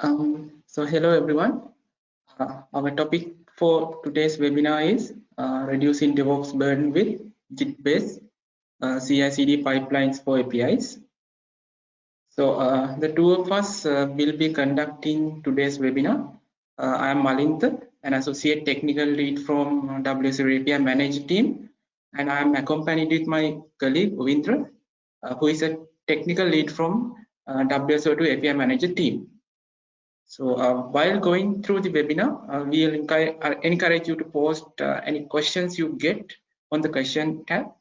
Um, so hello everyone. Uh, our topic for today's webinar is uh, reducing DevOps burden with Git-based uh, CI/CD pipelines for APIs. So uh, the two of us uh, will be conducting today's webinar. Uh, I am Malintha, an associate technical lead from WSO API Manager team, and I am accompanied with my colleague Uvindra, who is a technical lead from WSO2 API Manager team. So uh, while going through the webinar, uh, we'll encourage you to post uh, any questions you get on the question tab.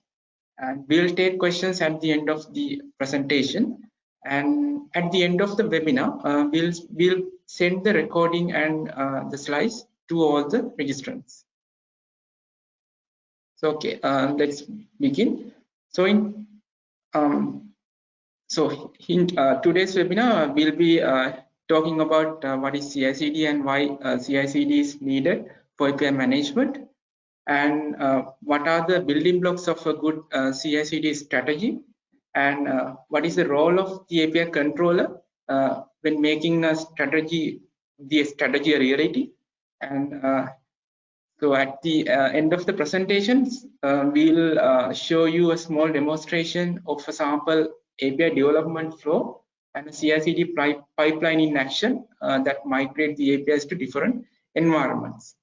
And we'll take questions at the end of the presentation. And at the end of the webinar, uh, we'll, we'll send the recording and uh, the slides to all the registrants. So, okay, uh, let's begin. So in um, so in today's webinar, we'll be talking about uh, what is CI/CD and why uh, CI/CD is needed for API management, and uh, what are the building blocks of a good uh, CI/CD strategy, and uh, what is the role of the API controller uh, when making a strategy, the strategy a reality, and so at the end of the presentations, we'll show you a small demonstration of a sample API development flow and a CI/CD pipeline in action uh, that migrate the APIs to different environments.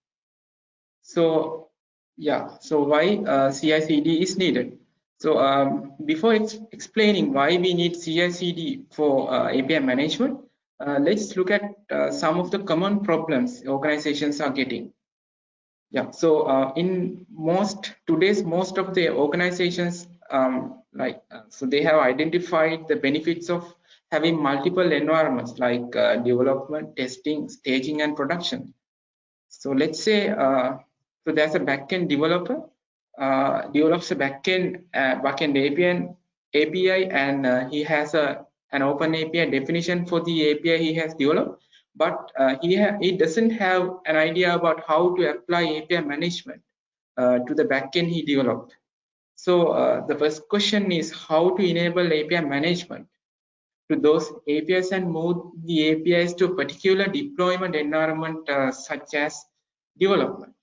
So yeah, so why uh, CI/CD is needed? So um, before ex explaining why we need CI/CD for uh, API management, uh, let's look at uh, some of the common problems organizations are getting. Yeah, so uh, in most today's most of the organizations um, like so they have identified the benefits of having multiple environments like uh, development, testing, staging, and production. So let's say, uh, so there's a backend developer, uh, develops a backend, uh, backend API, API and uh, he has a an open API definition for the API he has developed, but uh, he, he doesn't have an idea about how to apply API management uh, to the backend he developed. So the first question is how to enable API management to those APIs and move the APIs to particular deployment environment uh, such as development.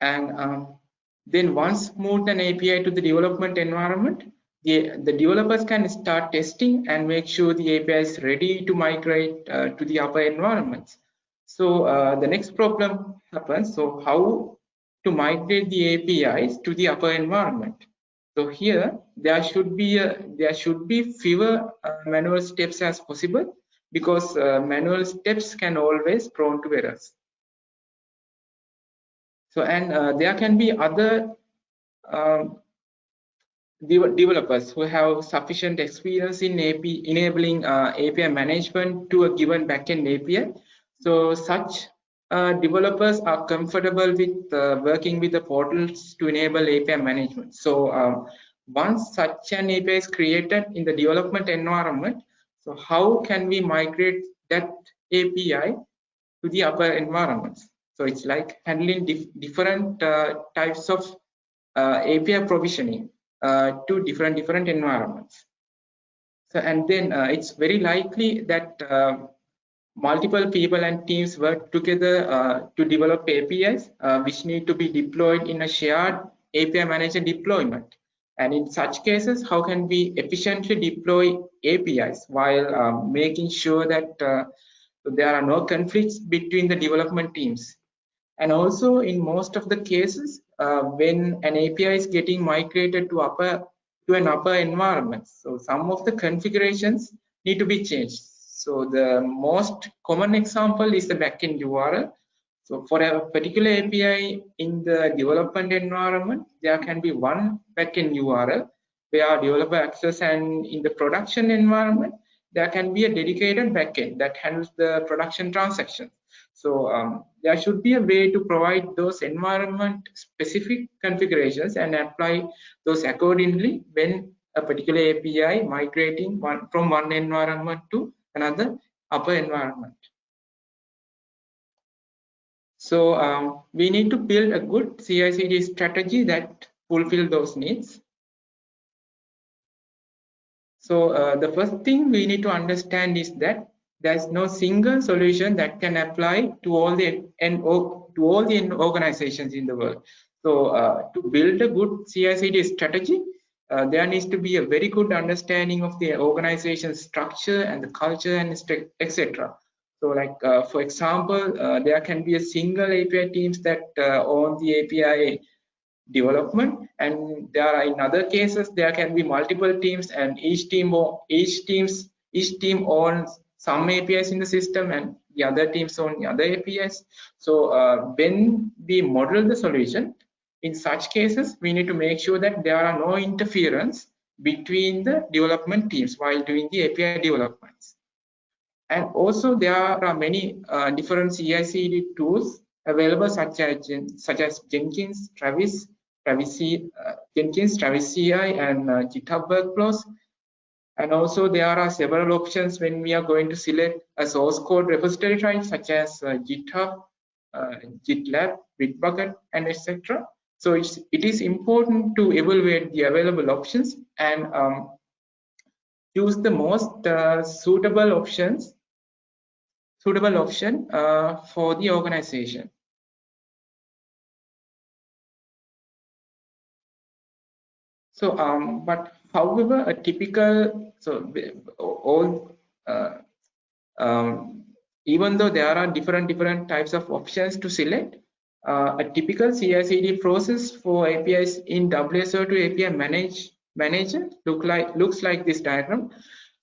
And um, then once moved an API to the development environment, the, the developers can start testing and make sure the API is ready to migrate uh, to the upper environments. So uh, the next problem happens. So how to migrate the APIs to the upper environment? So here there should be a, there should be fewer uh, manual steps as possible because uh, manual steps can always prone to errors. So and uh, there can be other um, de developers who have sufficient experience in AP, enabling uh, API management to a given backend API. So such uh, developers are comfortable with uh, working with the portals to enable API management. So um, once such an API is created in the development environment, so how can we migrate that API to the upper environments? So it's like handling dif different uh, types of uh, API provisioning uh, to different different environments. So and then uh, it's very likely that multiple people and teams work together uh, to develop APIs uh, which need to be deployed in a shared API manager deployment. And in such cases, how can we efficiently deploy APIs while um, making sure that uh, there are no conflicts between the development teams? And also in most of the cases, uh, when an API is getting migrated to upper to an upper environment, so some of the configurations need to be changed so the most common example is the backend URL. So for a particular API in the development environment, there can be one backend URL where developer access and in the production environment, there can be a dedicated backend that handles the production transactions. So um, there should be a way to provide those environment specific configurations and apply those accordingly when a particular API migrating one from one environment to another upper environment. So um, we need to build a good CI/CD strategy that fulfill those needs. So uh, the first thing we need to understand is that there's no single solution that can apply to all the and to all the organizations in the world. So uh, to build a good CI/CD strategy, uh, there needs to be a very good understanding of the organization structure and the culture and etc. So like, uh, for example, uh, there can be a single API teams that uh, own the API development and there are in other cases there can be multiple teams and each team each teams each team owns some apis in the system and the other teams own the other apis so uh, when we model the solution in such cases we need to make sure that there are no interference between the development teams while doing the api developments and also there are many uh, different CI/CD tools available such as such as Jenkins, Travis, Travis uh, Jenkins, Travis CI, and uh, GitHub Workflows. And also there are several options when we are going to select a source code repository type such as uh, GitHub, uh, GitLab, Bitbucket, and etc. So it's, it is important to evaluate the available options and um, choose the most uh, suitable options suitable option uh, for the organization. So, um, but however, a typical, so all, uh, um, even though there are different different types of options to select, uh, a typical CI/CD process for APIs in WSO2 API manage manager look like looks like this diagram.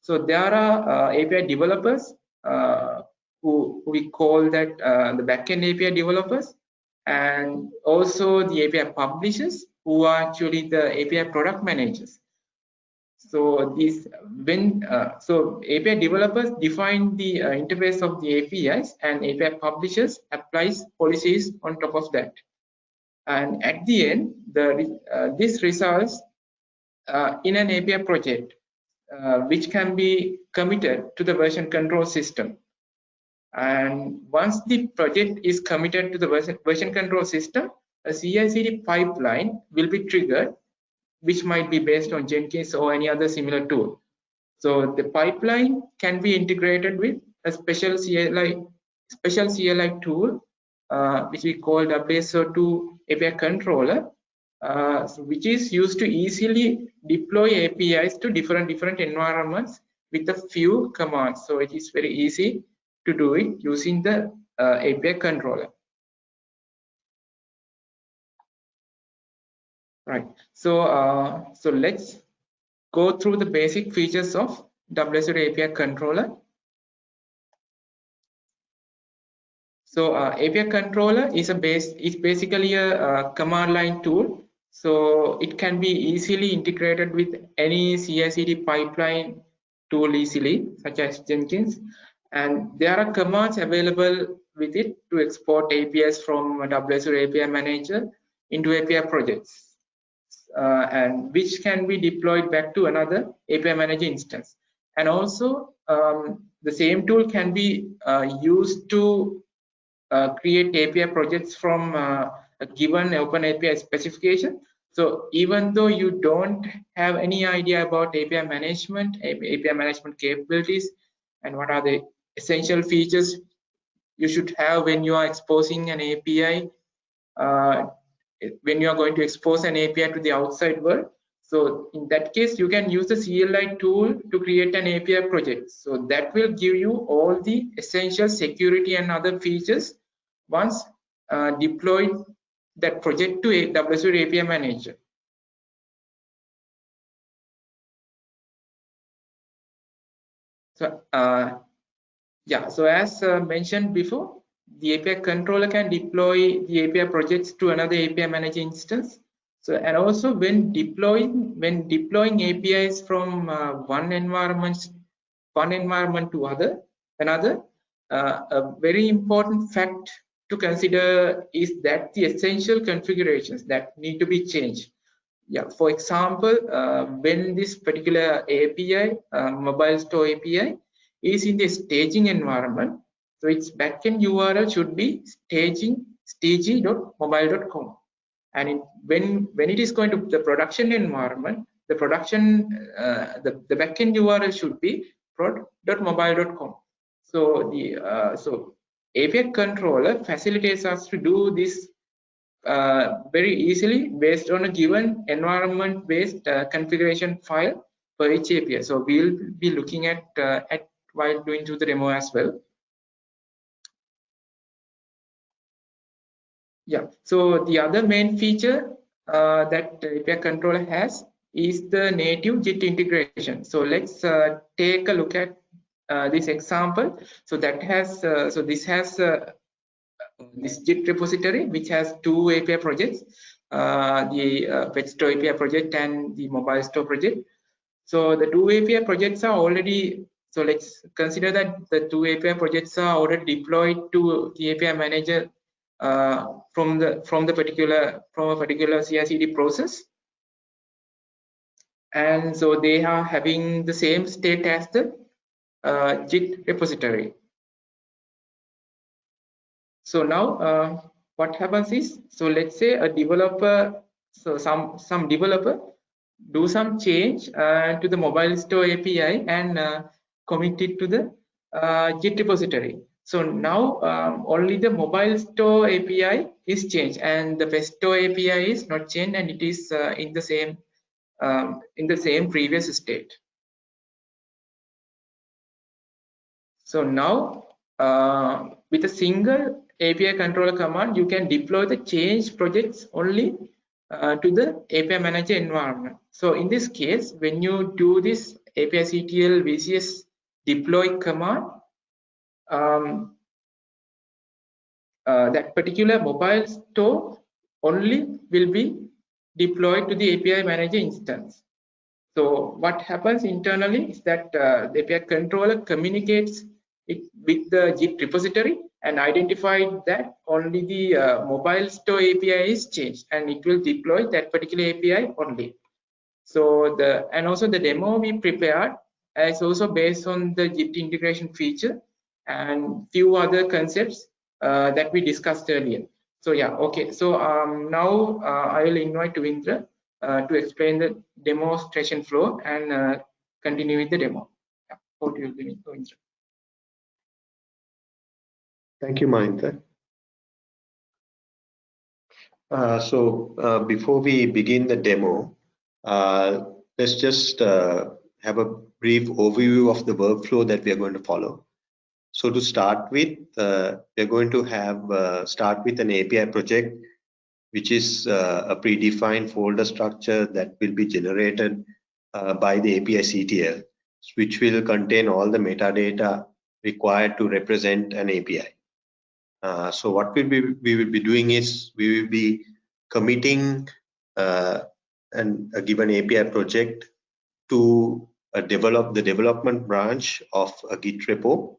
So there are uh, API developers uh, who, we call that uh, the backend API developers, and also the API publishers who are actually the API product managers. So these when uh, so API developers define the uh, interface of the APIs and API publishers applies policies on top of that. And at the end, the uh, this results uh, in an API project uh, which can be committed to the version control system. And once the project is committed to the version, version control system, a CI/CD pipeline will be triggered, which might be based on Jenkins or any other similar tool. So the pipeline can be integrated with a special CLI special CLI tool, uh, which we call WSO2 API controller, uh, which is used to easily deploy APIs to different different environments with a few commands. So it is very easy to do it using the uh, API controller. Right. So uh, so let's go through the basic features of WSO2 API controller. So uh, API controller is a base is basically a, a, command line tool. So it can be easily integrated with any CI/CD pipeline tool easily such as Jenkins. And there are commands available with it to export APIs from WSO2 API manager into API projects uh, and which can be deployed back to another API manager instance. And also um, the same tool can be uh, used to uh, create API projects from uh, a given open API specification. So even though you don't have any idea about API management, API management capabilities, and what are the essential features you should have when you are exposing an API uh, when you are going to expose an API to the outside world. So in that case, you can use the CLI tool to create an API project. So that will give you all the essential security and other features once uh, deployed that project to a WSO2 API manager. So uh, yeah, so as uh, mentioned before, the API controller can deploy the API projects to another API manager instance. So, and also when deploying when deploying APIs from uh, one environment one environment to other another, uh, a very important fact to consider is that the essential configurations that need to be changed. Yeah, for example, uh, when this particular API, uh, mobile store API, is in the staging environment, so its backend URL should be staging staging.mobile.com. And it, when when it is going to the production environment, the production, uh, the, the backend URL should be prod.mobile.com. So the uh, so API controller facilitates us to do this uh, very easily based on a given environment-based uh, configuration file for each API. So we'll be looking at uh, at while doing through the demo as well. Yeah. So the other main feature uh, that API controller has is the native Git integration. So let's uh, take a look at uh, this example. So that has uh, so this has uh, this Git repository which has two API projects, uh, the uh, Pet Store API project and the Mobile Store project. So the two API projects are already so let's consider that the two API projects are already deployed to the API manager from the from the particular from a particular CI/CD process, and so they are having the same state as the uh, Git repository. So now uh, what happens is, so let's say a developer, so some some developer do some change uh, to the mobile store API and uh, commit it to the uh, Git repository. So now um, only the mobile store API is changed and the Pet Store API is not changed and it is uh, in the same um, in the same previous state. So now uh, with a single API controller command, you can deploy the change projects only uh, to the API manager environment. So in this case, when you do this API CTL VCS deploy command, um, uh, that particular mobile store only will be deployed to the API manager instance. So what happens internally is that uh, the API controller communicates it with the Git repository and identified that only the uh, mobile store API is changed and it will deploy that particular API only. So the and also the demo we prepared is also based on the Git integration feature and few other concepts uh, that we discussed earlier. So yeah, okay. So um, now uh, I will invite Uvindra uh, to explain the demonstration flow and uh, continue with the demo. Yeah, over to you, Uvindra. Thank you, Malintha. Uh, so before we begin the demo, let's just have a brief overview of the workflow that we are going to follow. So to start with, uh, we're going to have uh, start with an API project, which is a predefined folder structure that will be generated by the API CTL, which will contain all the metadata required to represent an API. Uh, so what we will, be, we will be doing is we will be committing uh, an, a given API project to uh, develop the development branch of a Git repo,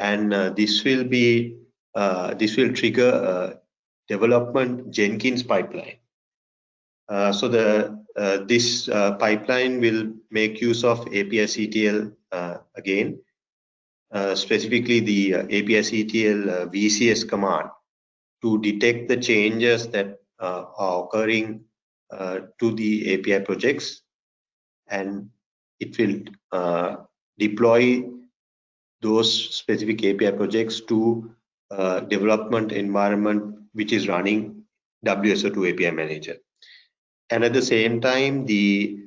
and uh, this will be uh, this will trigger a development Jenkins pipeline. so the this pipeline will make use of API CTL again uh, specifically the uh, API-CTL uh, VCS command to detect the changes that uh, are occurring uh, to the API projects and it will deploy those specific API projects to development environment which is running WSO2 API Manager. And at the same time, the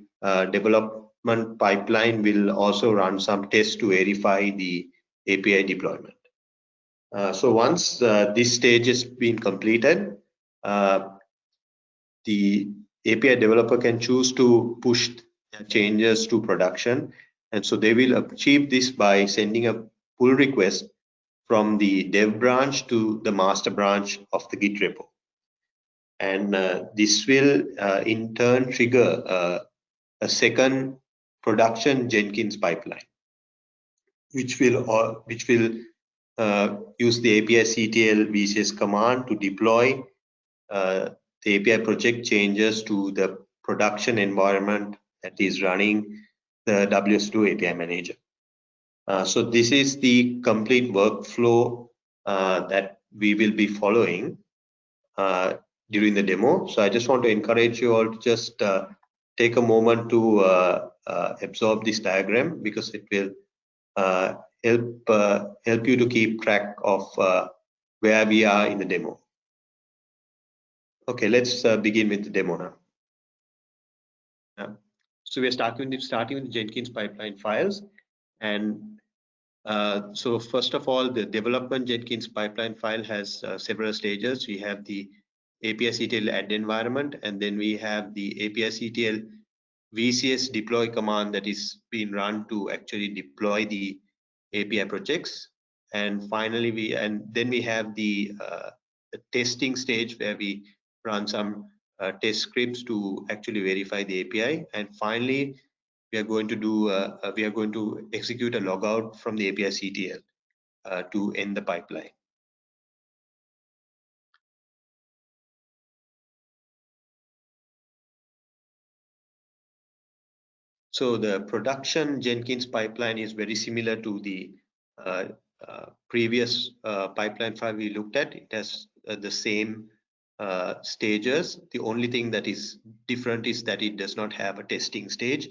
development pipeline will also run some tests to verify the API deployment. Uh, so once uh, this stage has been completed, uh, the API developer can choose to push changes to production. And so they will achieve this by sending a pull request from the dev branch to the master branch of the Git repo. And uh, this will uh, in turn trigger uh, a second production Jenkins pipeline which will uh, which will uh, use the API CTL VCS command to deploy uh, the API project changes to the production environment that is running the WSO2 API manager. Uh, so this is the complete workflow uh, that we will be following uh, during the demo. So I just want to encourage you all to just take a moment to uh, uh, absorb this diagram because it will uh, help uh, help you to keep track of uh, where we are in the demo. Okay, let's uh, begin with the demo now. So we're starting with starting with Jenkins pipeline files, and uh, so first of all, the development Jenkins pipeline file has uh, several stages. We have the API CTL add environment, and then we have the API CTL VCS deploy command that is being run to actually deploy the API projects. And finally, we and then we have the, uh, the testing stage where we run some uh, test scripts to actually verify the API. And finally, we are going to do uh, uh, we are going to execute a logout from the API CTL uh, to end the pipeline. So the production Jenkins pipeline is very similar to the uh, uh, previous pipeline file we looked at. It has the same uh, stages. The only thing that is different is that it does not have a testing stage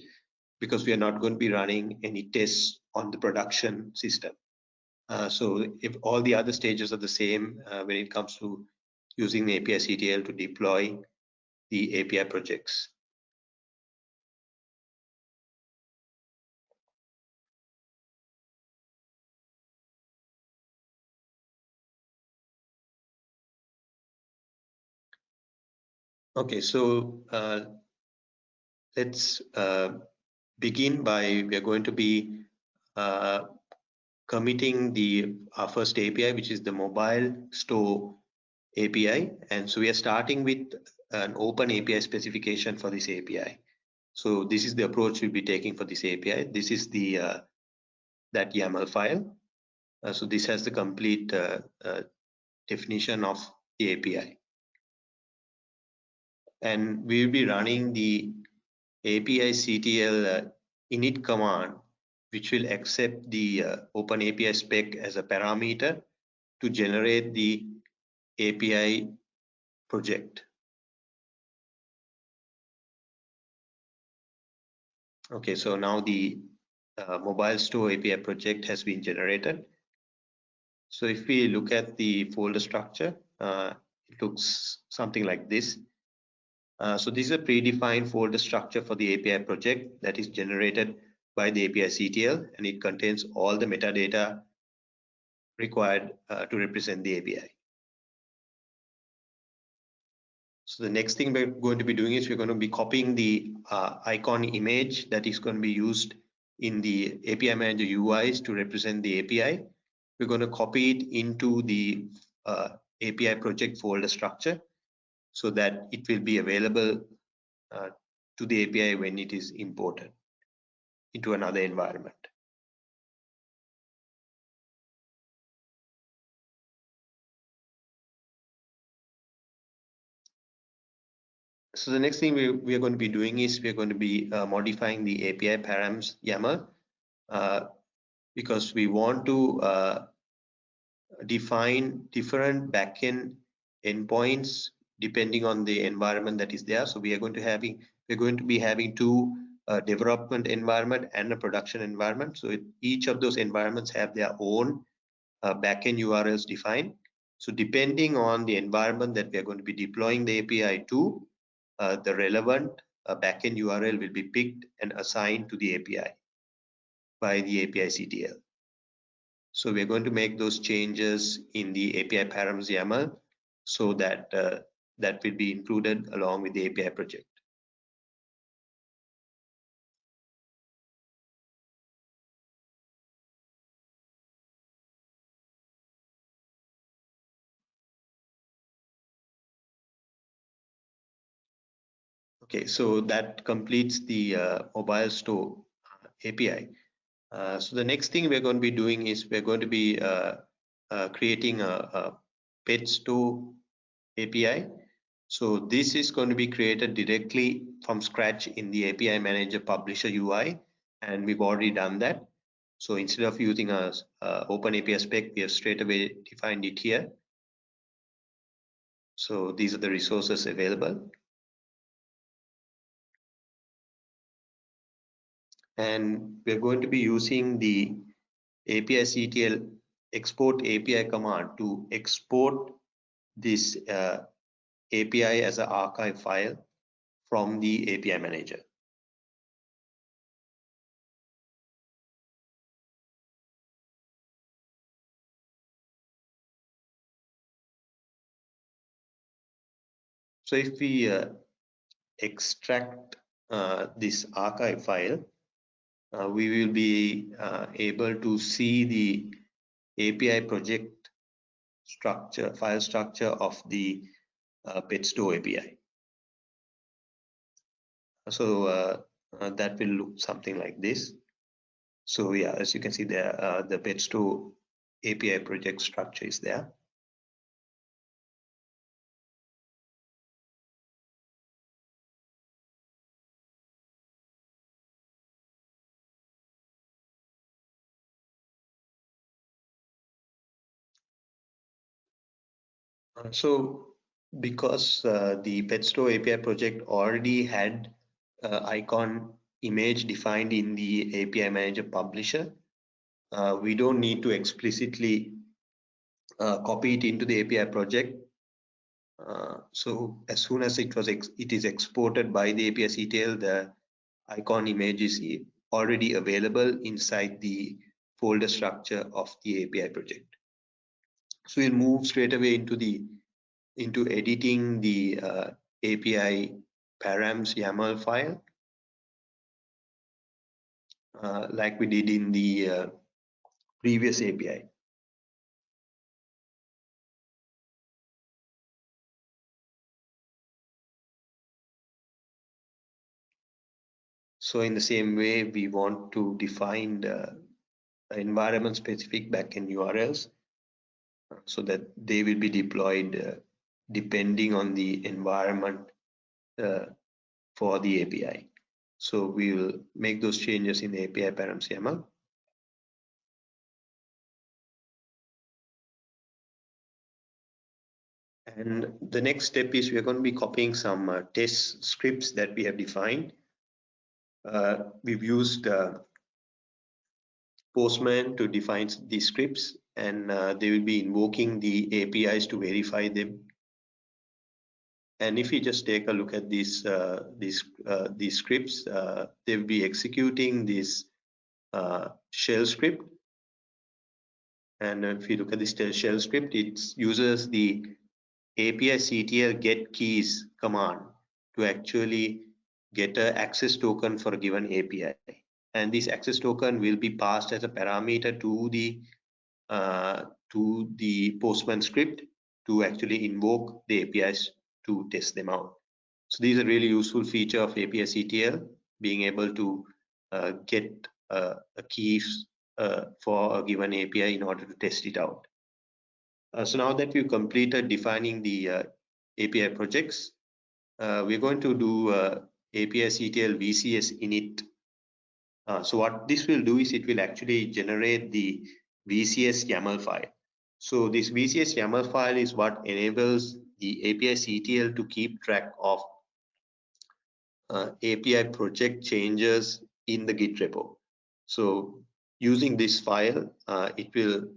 because we are not going to be running any tests on the production system. Uh, so if all the other stages are the same when it comes to using the API CTL to deploy the API projects. Okay, so uh, let's uh, begin by we are going to be uh, committing the our first API, which is the mobile store API, and so we are starting with an open API specification for this API. So this is the approach we'll be taking for this API. This is the uh, that YAML file. Uh, so this has the complete uh, definition of the API and we will be running the API CTL uh, init command, which will accept the uh, Open API spec as a parameter to generate the API project. Okay, so now the uh, mobile store API project has been generated. So if we look at the folder structure, uh, it looks something like this. Uh, so this is a predefined folder structure for the API project that is generated by the API CTL and it contains all the metadata required uh, to represent the API. So the next thing we're going to be doing is we're going to be copying the uh, icon image that is going to be used in the API Manager UIs to represent the API. We're going to copy it into the uh, API project folder structure so that it will be available uh, to the API when it is imported into another environment. So the next thing we, we are going to be doing is we are going to be uh, modifying the API params YAML uh, because we want to uh, define different backend endpoints depending on the environment that is there. So we are going to having we're going to be having two uh, development environment and a production environment. So it, each of those environments have their own uh, backend URLs defined. So depending on the environment that we are going to be deploying the API to, uh, the relevant uh, backend URL will be picked and assigned to the API by the API CTL. So we're going to make those changes in the API params YAML so that uh, that will be included along with the API project. Okay, so that completes the uh, mobile store uh, API. Uh, so the next thing we're going to be doing is we're going to be uh, uh creating a, a pet store API so this is going to be created directly from scratch in the API Manager Publisher UI, and we've already done that. So instead of using a, Open API spec, we have straight away defined it here. So these are the resources available. and we're going to be using the API CTL export API command to export this uh, API as an archive file from the API manager. So if we uh, extract uh, this archive file, uh, we will be uh, able to see the API project structure, file structure of the uh, PetStore API. So uh, uh, that will look something like this. So yeah, as you can see there, uh, the PetStore API project structure is there. Uh, so because uh, the PetStore API project already had uh, icon image defined in the API manager publisher, uh, we don't need to explicitly uh, copy it into the API project. Uh, so as soon as it was it is exported by the API CTL, the icon image is already available inside the folder structure of the API project. So we'll move straight away into the into editing the uh, API params YAML file, uh, like we did in the uh, previous API. So in the same way, we want to define the environment specific backend URLs so that they will be deployed uh, depending on the environment uh, for the API. So we will make those changes in the API params YAML. And the next step is we're going to be copying some uh, test scripts that we have defined. Uh, we've used uh, Postman to define these scripts and uh, they will be invoking the APIs to verify them. And if you just take a look at these uh, these uh, these scripts, uh, they will be executing this uh, shell script. And if you look at this shell script, it uses the API CTL get keys command to actually get an access token for a given API. And this access token will be passed as a parameter to the uh, to the Postman script to actually invoke the APIs to test them out. So these are really useful feature of API CTL, being able to uh, get uh, a keys uh, for a given API in order to test it out. Uh, so now that we've completed defining the uh, API projects, we're going to do API CTL VCS init. so what this will do is it will actually generate the VCS YAML file. So this VCS YAML file is what enables the API CTL to keep track of uh, API project changes in the Git repo. So using this file, uh, it will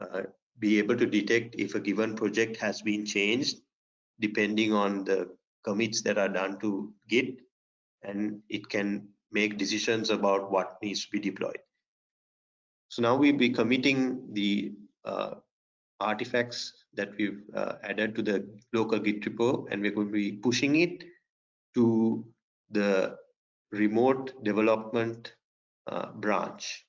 uh, be able to detect if a given project has been changed depending on the commits that are done to Git and it can make decisions about what needs to be deployed. So now we'll be committing the artifacts that we've uh, added to the local Git repo, and we're going to be pushing it to the remote development uh, branch.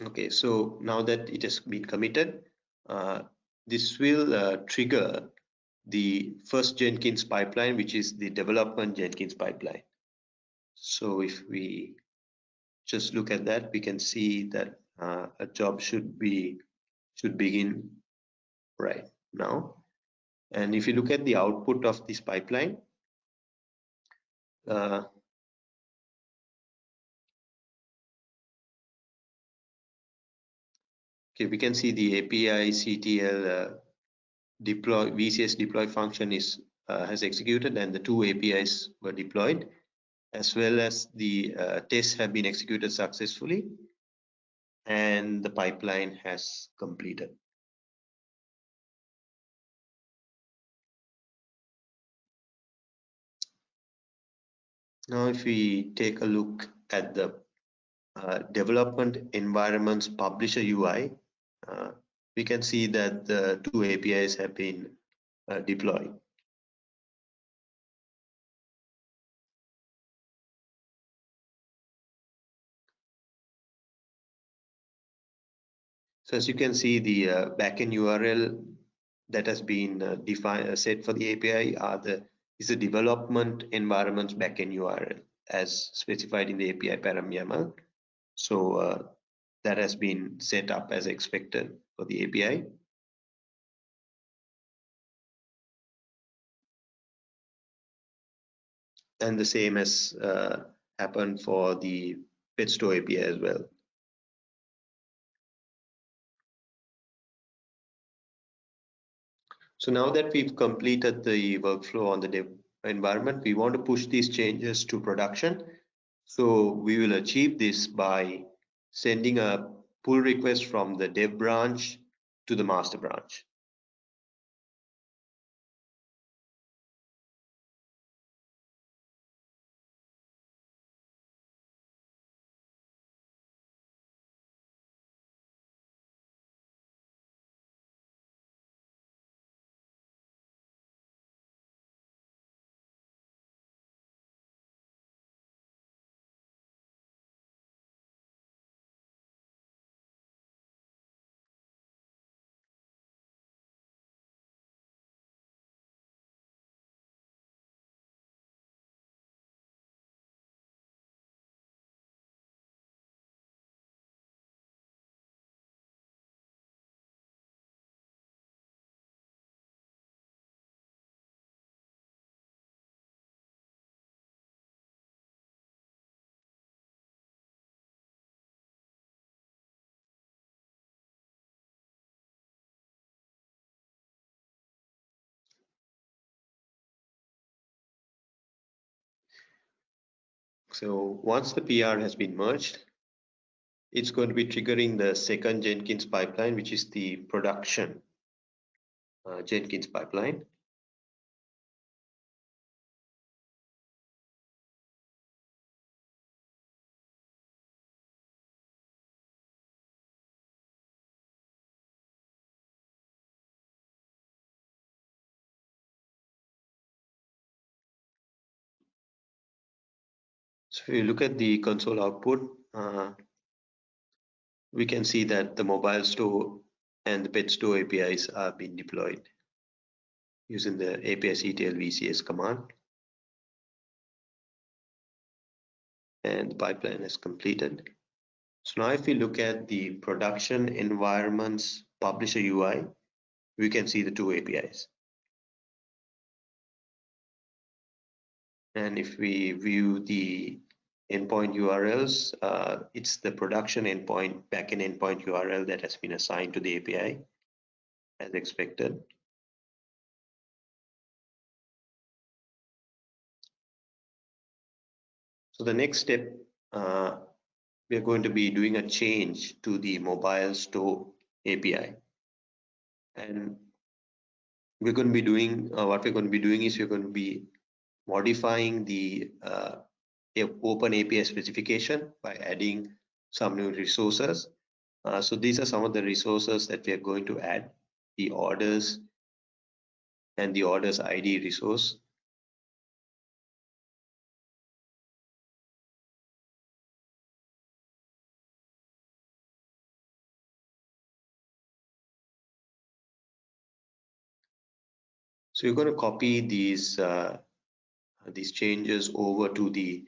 Okay, so now that it has been committed, uh, this will uh, trigger the first Jenkins pipeline, which is the development Jenkins pipeline. So if we just look at that, we can see that uh, a job should be should begin right now. And if you look at the output of this pipeline, uh, Okay, we can see the API CTL uh, deploy VCS deploy function is uh, has executed and the two APIs were deployed as well as the uh, tests have been executed successfully and the pipeline has completed. Now, if we take a look at the uh, development environments publisher UI, we can see that the two APIs have been uh, deployed. So as you can see, the uh, backend URL that has been uh, defined uh, set for the API are the is the development environments backend URL as specified in the API param YAML. So uh, that has been set up as expected for the API. And the same has uh, happened for the PetStore API as well. So now that we've completed the workflow on the dev environment, we want to push these changes to production. So we will achieve this by sending a pull request from the dev branch to the master branch. So once the PR has been merged, it's going to be triggering the second Jenkins pipeline, which is the production uh, Jenkins pipeline. So if you look at the console output, uh, we can see that the mobile store and the pet store APIs are being deployed using the API CTL VCS command. And the pipeline is completed. So now if we look at the production environments publisher UI, we can see the two APIs. And if we view the endpoint URLs, uh, it's the production endpoint, backend endpoint URL that has been assigned to the API as expected. So the next step, uh, we are going to be doing a change to the mobile store API. And we're going to be doing, uh, what we're going to be doing is we're going to be modifying the uh, open API specification by adding some new resources. Uh, so these are some of the resources that we are going to add, the orders and the orders ID resource. So you're going to copy these uh, these changes over to the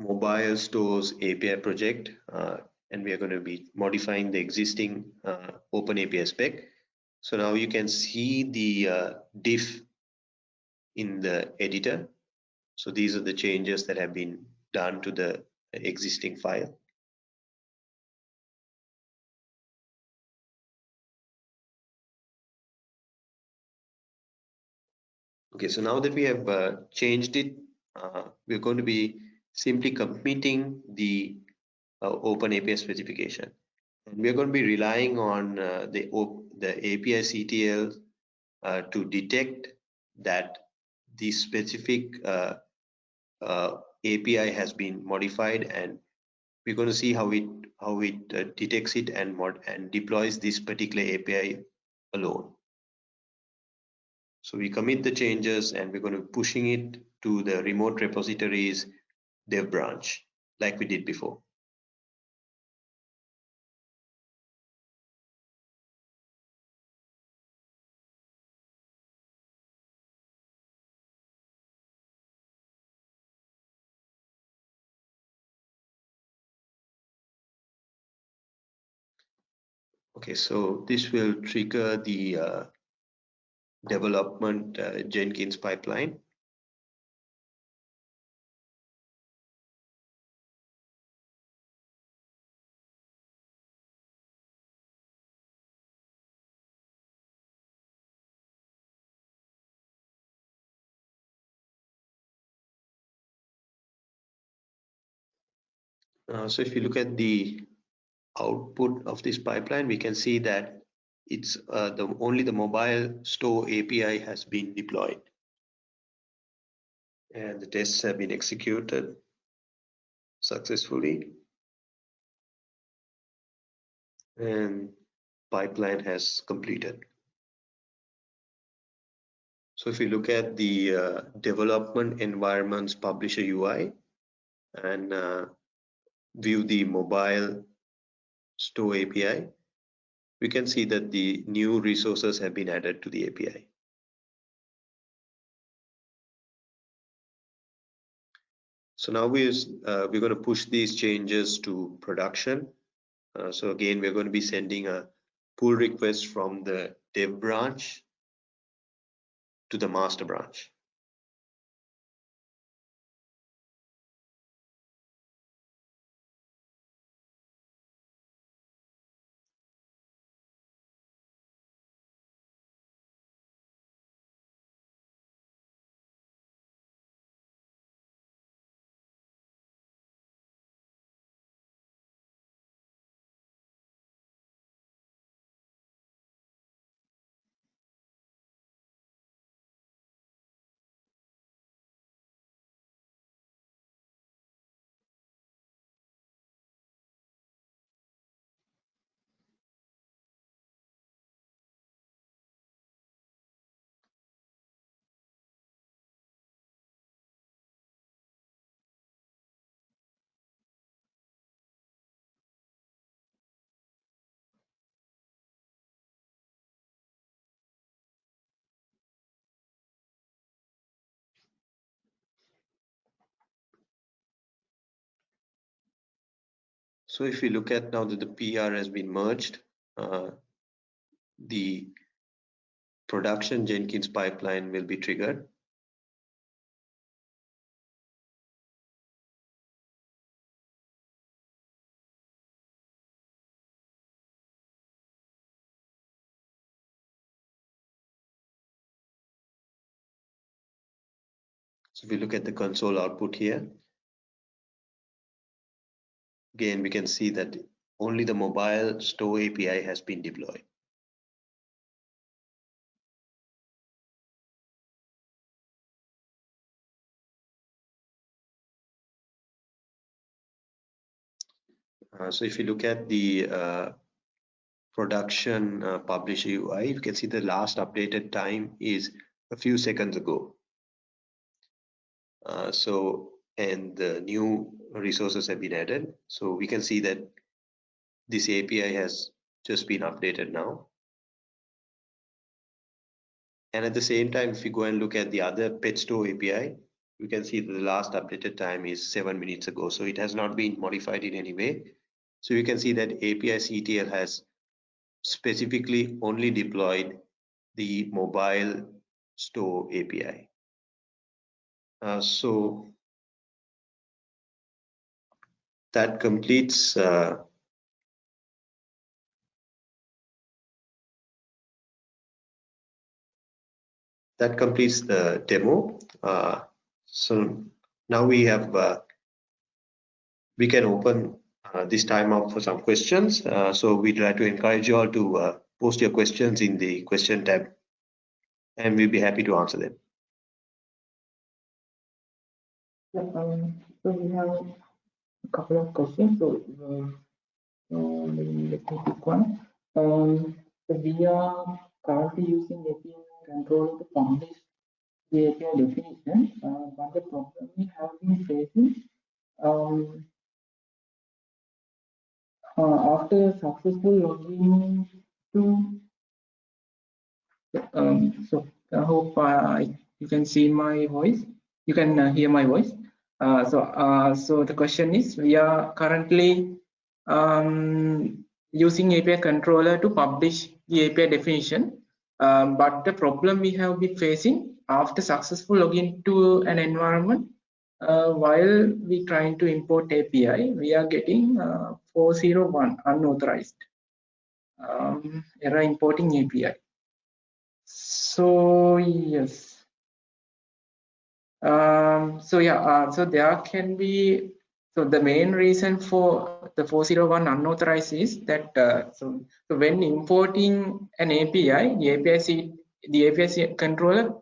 mobile stores API project, uh, and we are going to be modifying the existing uh, open API spec. So now you can see the uh, diff in the editor. So these are the changes that have been done to the existing file. Okay, so now that we have uh, changed it, uh, we're going to be simply committing the uh, Open API specification. And we're going to be relying on uh, the, the API CTL uh, to detect that the specific uh, API has been modified and we're going to see how it how it detects it and mod and deploys this particular API alone. So we commit the changes and we're going to be pushing it to the remote repositories dev branch like we did before. Okay, so this will trigger the uh, development uh, Jenkins pipeline. Uh, so if you look at the output of this pipeline, we can see that it's uh, the only the mobile store API has been deployed. And the tests have been executed successfully. And pipeline has completed. So if you look at the uh, development environments publisher UI and uh, view the mobile store API, we can see that the new resources have been added to the API. So now we're, uh, we're going to push these changes to production. Uh, so again, we're going to be sending a pull request from the dev branch to the master branch. So if we look at now that the PR has been merged, uh, the production Jenkins pipeline will be triggered. So if we look at the console output here, Again, we can see that only the mobile store API has been deployed. Uh, so if you look at the uh, production uh, publish UI, you can see the last updated time is a few seconds ago. Uh, so and the new resources have been added. So we can see that this API has just been updated now. And at the same time, if we go and look at the other pet store API, we can see that the last updated time is seven minutes ago. So it has not been modified in any way. So you can see that API CTL has specifically only deployed the mobile store API. Uh, so that completes uh, that completes the demo. Uh, so now we have uh, we can open uh, this time up for some questions. Uh, so we'd like to encourage you all to uh, post your questions in the question tab, and we'll be happy to answer them. Um, so we have couple of questions. So, um, let me pick one. Um, we are currently using API controller to publish the API definition, uh, but the problem we have been facing um, uh, after successful login to um, so I hope uh, you can see my voice. You can uh, hear my voice. Uh, so, uh, so the question is, we are currently um, using API controller to publish the API definition. Um, but the problem we have been facing after successful login to an environment, uh, while we trying to import API, we are getting uh, 401 unauthorized um, error importing API. So yes, um, so yeah, uh, so there can be, so the main reason for the 401 unauthorized is that, uh, so, so when importing an API, the API, the API controller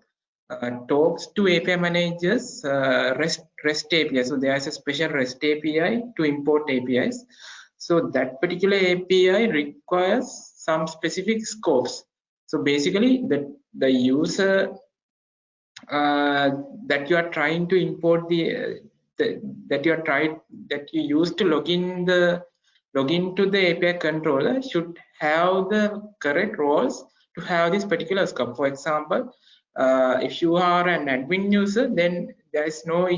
uh, talks to API managers uh, REST, REST API. So there is a special REST API to import APIs. So that particular API requires some specific scopes. So basically the, the user uh, that you are trying to import the, uh, the, that you are tried that you use to log in the log into the API controller should have the correct roles to have this particular scope. For example, uh, if you are an admin user, then there is no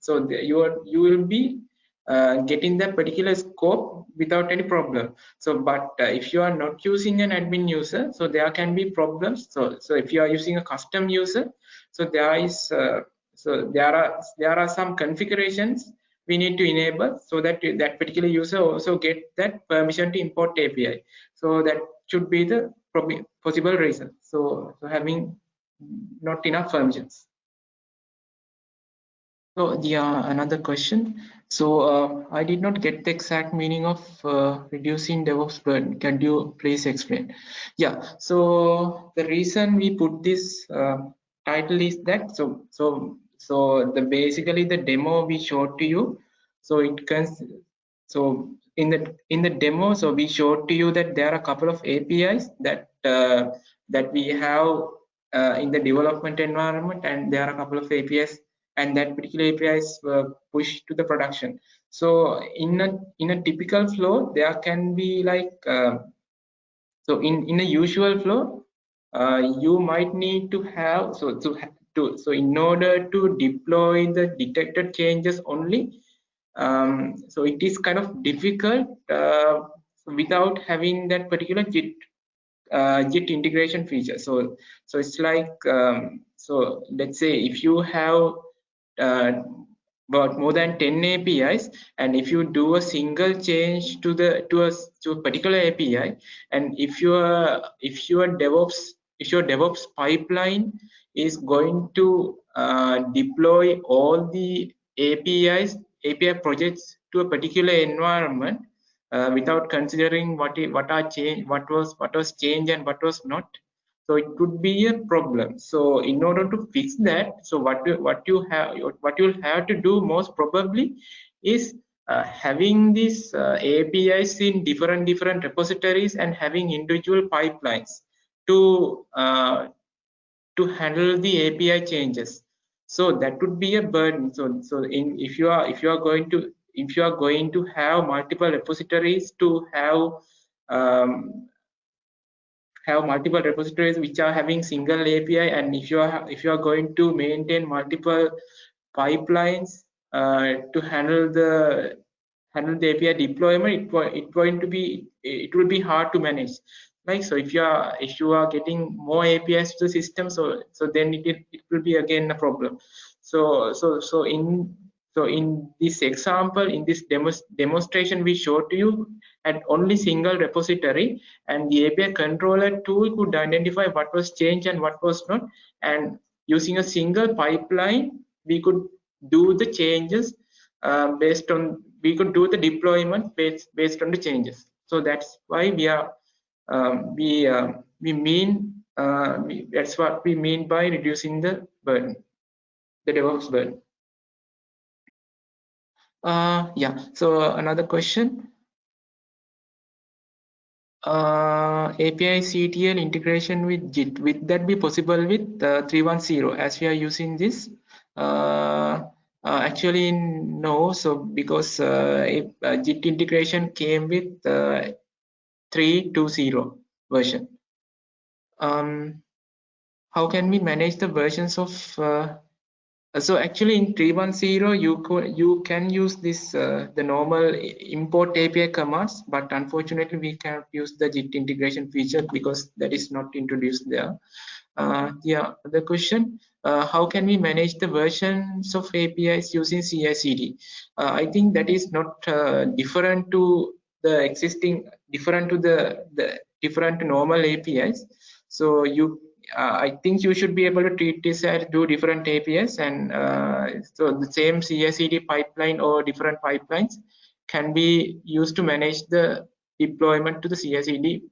so the, you are you will be uh, getting that particular scope without any problem so but uh, if you are not using an admin user so there can be problems so so if you are using a custom user so there is uh, so there are there are some configurations we need to enable so that that particular user also get that permission to import API. So that should be the possible reason. So, so having not enough permissions. So yeah, another question. So uh, I did not get the exact meaning of uh, reducing DevOps burden. Can you please explain? Yeah. So the reason we put this uh, title is that. So so so the basically the demo we showed to you so it can so in the in the demo so we showed to you that there are a couple of apis that uh, that we have uh, in the development environment and there are a couple of apis and that particular apis were pushed to the production. So in a in a typical flow there can be like uh, so in in a usual flow uh, you might need to have so to to so in order to deploy the detected changes only um, so it is kind of difficult uh, without having that particular git uh, integration feature. So so it's like um, so let's say if you have uh, about more than 10 apis and if you do a single change to the to a to a particular api and if your if your devops if your DevOps pipeline is going to uh, deploy all the APIs, API projects to a particular environment uh, without considering what what are change, what was what was changed and what was not. So it could be a problem. So in order to fix that, so what you, what you have what you'll have to do most probably is uh, having these uh, APIs in different different repositories and having individual pipelines to uh, to handle the API changes. So that would be a burden. So so in if you are if you are going to if you are going to have multiple repositories to have um, have multiple repositories which are having single API and if you are if you are going to maintain multiple pipelines uh, to handle the handle the API deployment, it, it going to be it will be hard to manage right? So if you are if you are getting more apis to the system so so then it, it will be again a problem. So so so in so in this example in this demo, demonstration we showed to you at only single repository and the api controller tool could identify what was changed and what was not. And using a single pipeline, we could do the changes uh, based on, we could do the deployment based, based on the changes. So that's why we are, we, uh, we mean, uh, we, that's what we mean by reducing the burden, the DevOps burden. Uh, yeah, so another question. Uh, API CTL integration with Git, would that be possible with uh, 310 as we are using this? Uh, uh actually, no, so because if, Git integration came with 320 version. Um, how can we manage the versions of uh, so actually in 310 you could you can use this uh, the normal import api commands but unfortunately we can't use the Git integration feature because that is not introduced there uh, yeah the question uh, how can we manage the versions of apis using ci/cd uh, i think that is not uh, different to the existing different to the the different normal apis so you uh, I think you should be able to treat this as two different APIs and uh, so the same ci pipeline or different pipelines can be used to manage the deployment to the ci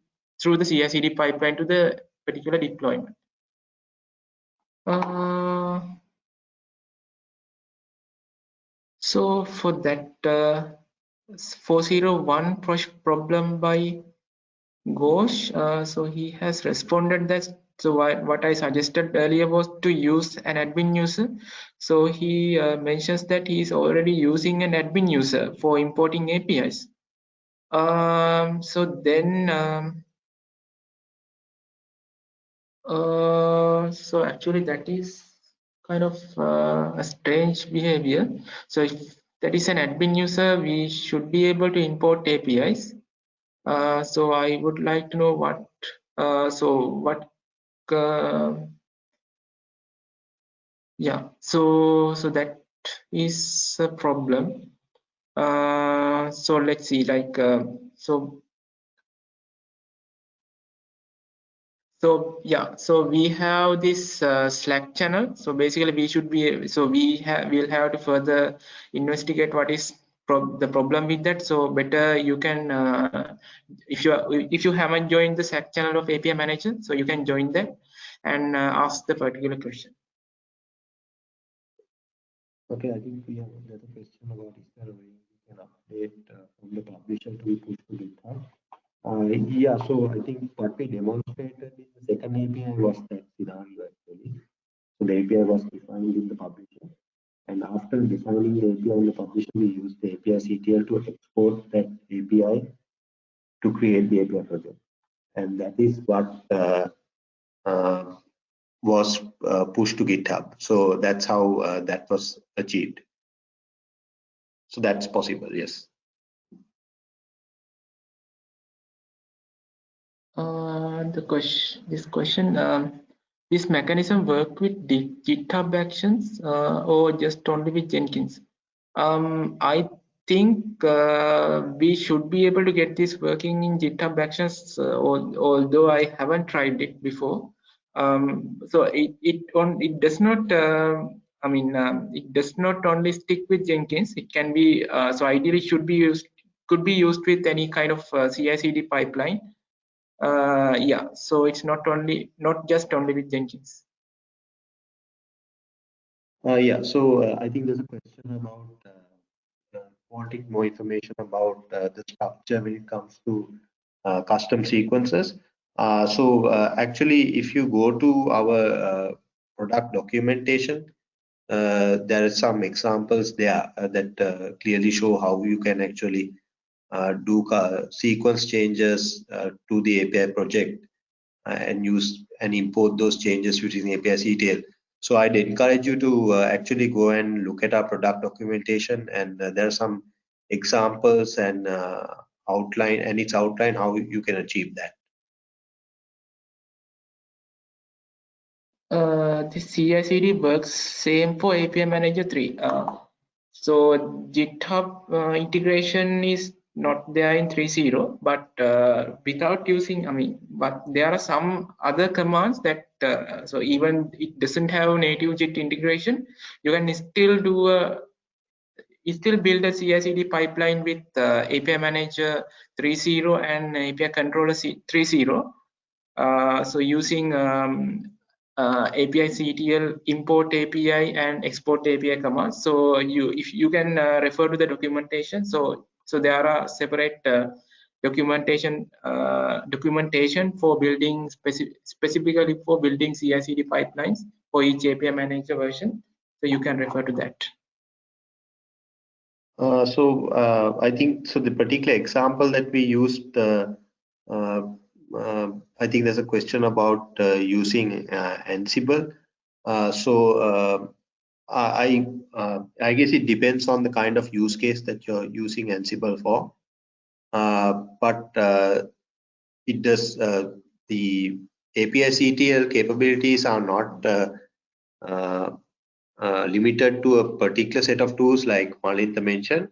through the ci pipeline to the particular deployment. Uh, so for that uh, 401 problem by Ghosh, uh, so he has responded that so what, what i suggested earlier was to use an admin user. So he uh, mentions that he is already using an admin user for importing apis um, so then um, uh, so actually that is kind of uh, a strange behavior. So if that is an admin user we should be able to import apis uh, so i would like to know what uh, so what uh, yeah so so that is a problem. Uh, so let's see like uh, so so yeah so we have this uh, slack channel. So basically we should be so we have we'll have to further investigate what is pro the problem with that. So better you can uh, if you if you haven't joined the slack channel of api manager so you can join that and uh, ask the particular question. Okay i think we have another question about is there a way we can update uh, from the publisher to push to github uh, yeah so i think what we demonstrated in the second api was that scenario actually so the api was defined in the publisher and after defining the API in the publisher, we used the API CTL to export that API to create the API project. And that is what uh, uh, was uh, pushed to GitHub. So that's how uh, that was achieved. So that's possible, yes. Uh, the question, this question, um, this mechanism work with the GitHub Actions uh, or just only with Jenkins? Um, I think uh, we should be able to get this working in GitHub Actions, uh, although I haven't tried it before. Um, so it it on it does not. Uh, I mean, um, it does not only stick with Jenkins. It can be uh, so ideally should be used could be used with any kind of uh, CI/CD pipeline uh, yeah so it's not only not just only with jenkins. Uh, yeah so uh, i think there's a question about uh, wanting more information about uh, the structure when it comes to uh, custom sequences. Uh so actually if you go to our product documentation there are some examples there that clearly show how you can actually uh, do sequence changes uh, to the API project uh, and use and import those changes using API CTL. So I'd encourage you to actually go and look at our product documentation and there are some examples and outline and it's outline how you can achieve that. Uh, the CI/CD works same for API Manager 3. Uh, so GitHub uh, integration is not there in 3.0 but uh, without using i mean but there are some other commands that uh, so even it doesn't have native Git integration you can still do a still build a CI/CD pipeline with uh, API Manager 3.0 and API Controller 3.0. Uh, so using um, uh, API CTL import API and export API commands. So you if you can uh, refer to the documentation. So so there are separate uh, documentation uh, documentation for building speci specifically for building CI/CD pipelines for each API manager version. So you can refer to that. Uh, so uh, I think so. The particular example that we used, uh, uh, I think there's a question about using Ansible. so I I guess it depends on the kind of use case that you're using Ansible for. but it does the API CTL capabilities are not uh, limited to a particular set of tools like Malintha mentioned.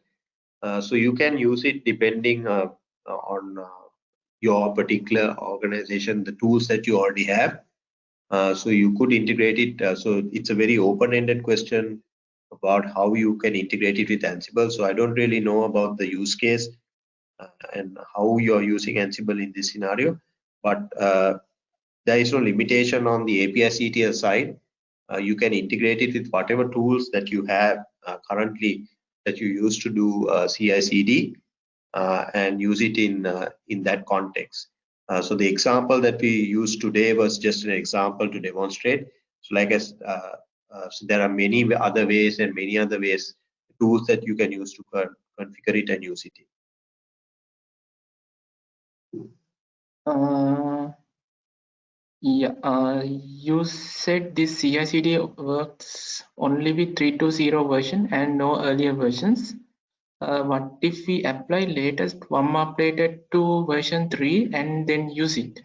Uh, so you can use it depending uh, on uh, your particular organization, the tools that you already have. Uh, so you could integrate it. so it's a very open-ended question about how you can integrate it with Ansible. So I don't really know about the use case and how you're using Ansible in this scenario, but there is no limitation on the API CTL side uh, you can integrate it with whatever tools that you have uh, currently that you use to do uh, CI/CD and use it in in that context. So the example that we used today was just an example to demonstrate. So like as so there are many other ways and many other ways tools that you can use to configure it and use it. Uh, yeah, uh, you said this CI/CD works only with 3.2.0 version and no earlier versions. Uh, what if we apply latest one updated to version 3 and then use it?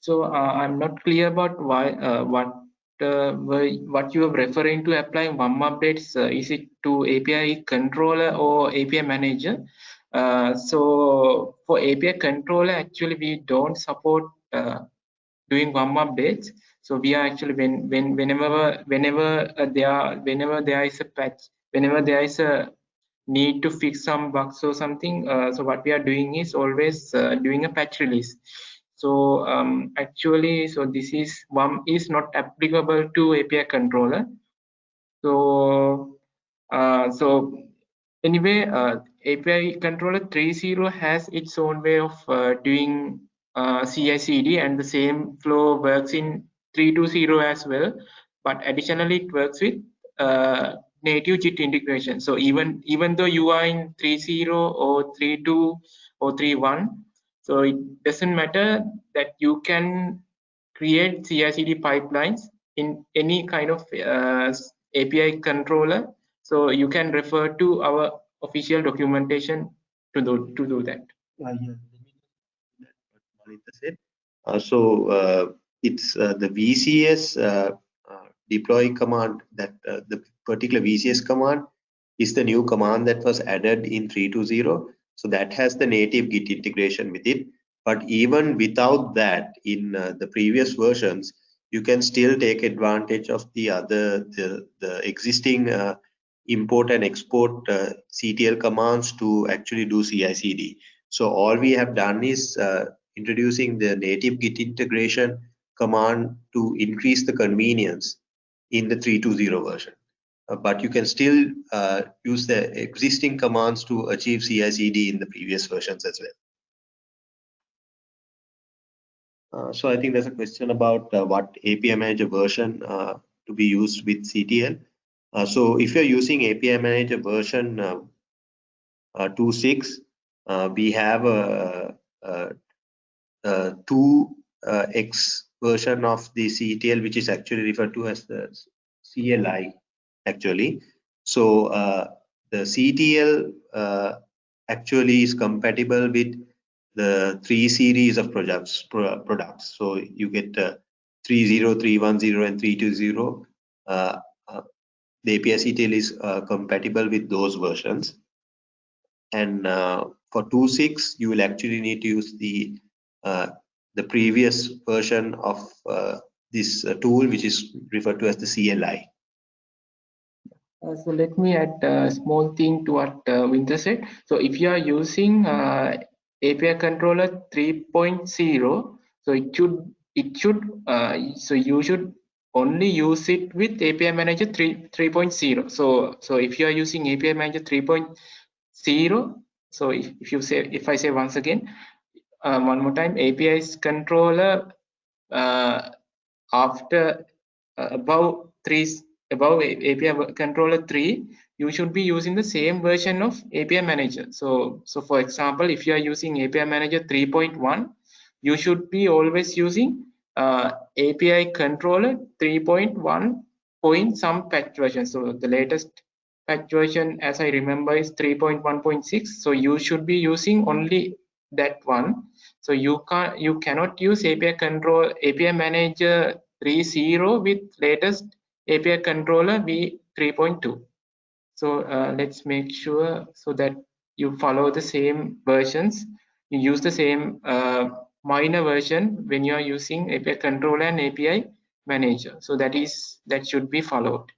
So uh, I'm not clear about why uh, what uh, what you are referring to applying one updates. Uh, is it to API controller or API manager? so for API controller, actually we don't support doing one updates so we are actually when when whenever whenever uh, there whenever there is a patch whenever there is a need to fix some bugs or something uh, so what we are doing is always uh, doing a patch release so um, actually so this is one is not applicable to api controller so uh, so anyway uh, api controller 3.0 has its own way of uh, doing uh, CI/CD, and the same flow works in 3.2.0 as well. But additionally, it works with native Git integration. So even even though you are in 3.0 or 3.2 or 3.1, so it doesn't matter that you can create CI/CD pipelines in any kind of uh, API controller. So you can refer to our official documentation to do to do that. Uh, yeah. Uh, so uh, it's uh, the VCS deploy command that the particular VCS command is the new command that was added in 3.2.0. So that has the native Git integration with it. But even without that, in uh, the previous versions, you can still take advantage of the other the, the existing uh, import and export uh, CTL commands to actually do CI/CD. So all we have done is introducing the native Git integration command to increase the convenience in the 3.2.0 version. Uh, but you can still uh, use the existing commands to achieve CI/CD in the previous versions as well. Uh, so I think there's a question about uh, what API Manager version uh, to be used with CTL. Uh, so if you're using API Manager version 2.6, we have a, a uh, 2x uh, version of the CTL, which is actually referred to as the CLI actually. So uh, the CTL actually is compatible with the three series of products products so you get uh, 30 310 and 320 uh, uh, the api ctl is compatible with those versions and uh, for 2.6 you will actually need to use the uh, the previous version of uh, this uh, tool which is referred to as the CLI. Uh, so let me add a small thing to what uh, Uvindra said. So if you are using uh, API controller 3.0, so it should it should uh, so you should only use it with API Manager 3 3.0. So so if you are using API Manager 3.0, so if, if you say if I say once again, uh, one more time, API's controller uh, after above three above API controller 3 you should be using the same version of API manager. So so for example if you are using API manager 3.1 you should be always using uh, API controller 3.1 point some patch version. So the latest patch version as I remember is 3.1.6 so you should be using only that one. So you can't you cannot use API control API manager 3.0 with latest API controller v 3.2. So uh, let's make sure so that you follow the same versions. You use the same uh, minor version when you are using API controller and API manager. So that is that should be followed.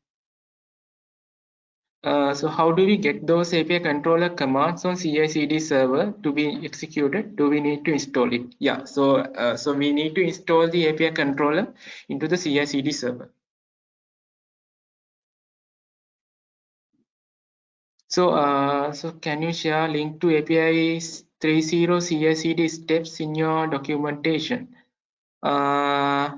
Uh, so how do we get those API controller commands on CI/CD server to be executed? Do we need to install it? Yeah. So uh, so we need to install the API controller into the CI/CD server. So, uh, so can you share link to API 3.0 CI/CD steps in your documentation? Uh,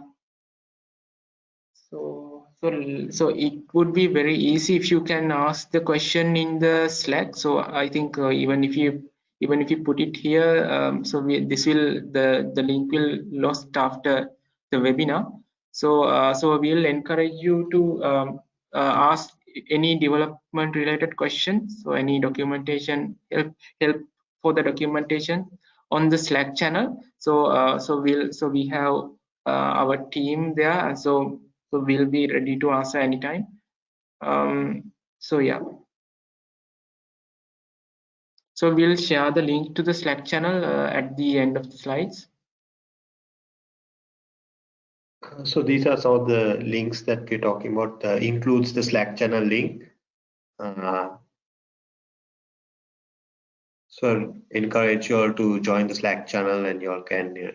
so, so, so it would be very easy if you can ask the question in the Slack. So I think uh, even if you even if you put it here, um, so we, this will the the link will lost after the webinar. So uh, so we'll encourage you to um, uh, ask any development related questions? So any documentation help help for the documentation on the slack channel? So uh, so we'll so we have uh, our team there so so we'll be ready to answer anytime. Um so yeah. So we'll share the link to the slack channel uh, at the end of the slides so these are some of the links that we're talking about, uh, includes the Slack channel link. Uh, so encourage you all to join the Slack channel and you all can uh,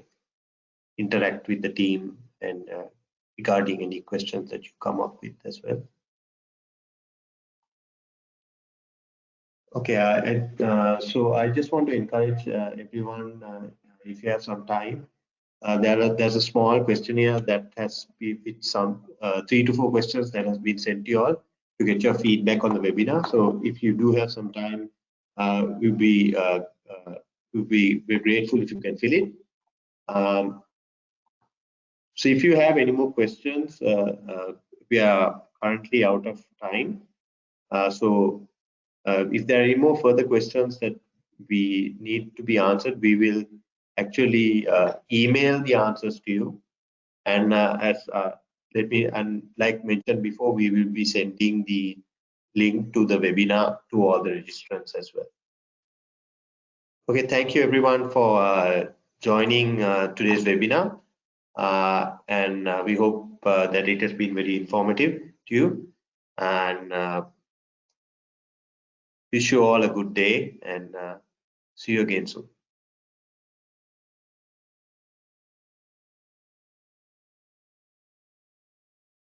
interact with the team and uh, regarding any questions that you come up with as well. Okay, uh, uh, so I just want to encourage everyone, if you have some time, uh, there are, there's a small questionnaire that has with some uh, three to four questions that has been sent to you all to get your feedback on the webinar. So if you do have some time, uh, we'll be uh, uh, we'll be we're grateful if you can fill it. Um, so if you have any more questions, uh, we are currently out of time. so if there are any more further questions that we need to be answered, we will actually uh, email the answers to you. And uh, as uh, let me and like mentioned before, we will be sending the link to the webinar to all the registrants as well. Okay, thank you everyone for uh, joining uh, today's webinar. Uh, and we hope that it has been very informative to you. And wish you all a good day and see you again soon.